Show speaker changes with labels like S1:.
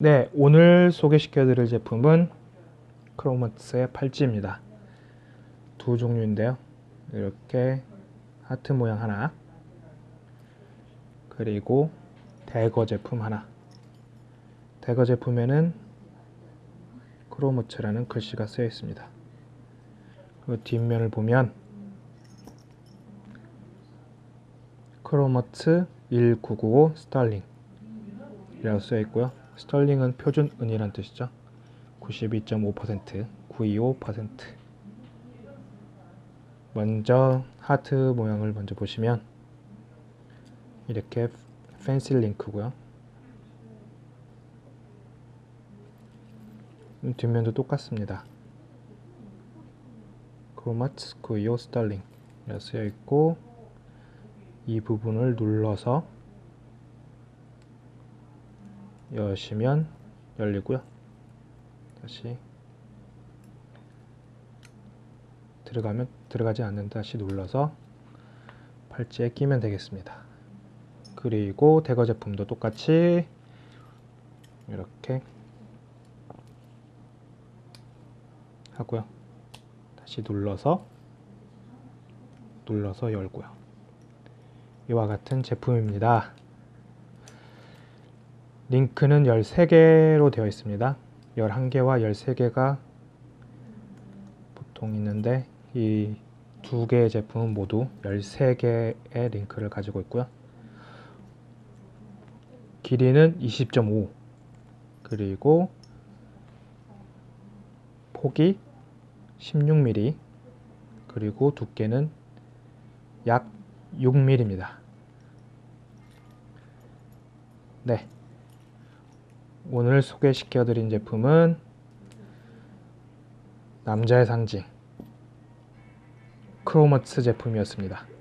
S1: 네, 오늘 소개시켜 드릴 제품은 크로마트의 팔찌입니다. 두 종류인데요. 이렇게 하트 모양 하나 그리고 대거 제품 하나 대거 제품에는 크로마츠라는 글씨가 쓰여 있습니다. 그 뒷면을 보면 크롬하츠 1995 sterling 이라고 쓰여 있고요. sterling은 표준 은이란 뜻이죠. 92.5%, 925%. 먼저 하트 모양을 먼저 보시면 이렇게 fancy link고요. 뒷면도 똑같습니다. 크로마츠 925 스털링 이라고 쓰여 있고 이 부분을 눌러서 여시면 열리고요. 다시 들어가면 들어가지 않는 다시 눌러서 팔찌에 끼면 되겠습니다. 그리고 대거 제품도 똑같이 이렇게 하고요. 다시 눌러서 눌러서 열고요. 이와 같은 제품입니다. 링크는 13개로 되어 있습니다. 11개와 13개가 보통 있는데 이 두 개의 제품은 모두 13개의 링크를 가지고 있고요. 길이는 20.5 그리고 폭이 16mm 그리고 두께는 약 6mm입니다. 네. 오늘 소개시켜 드린 제품은 남자의 상징 크로마츠 제품이었습니다.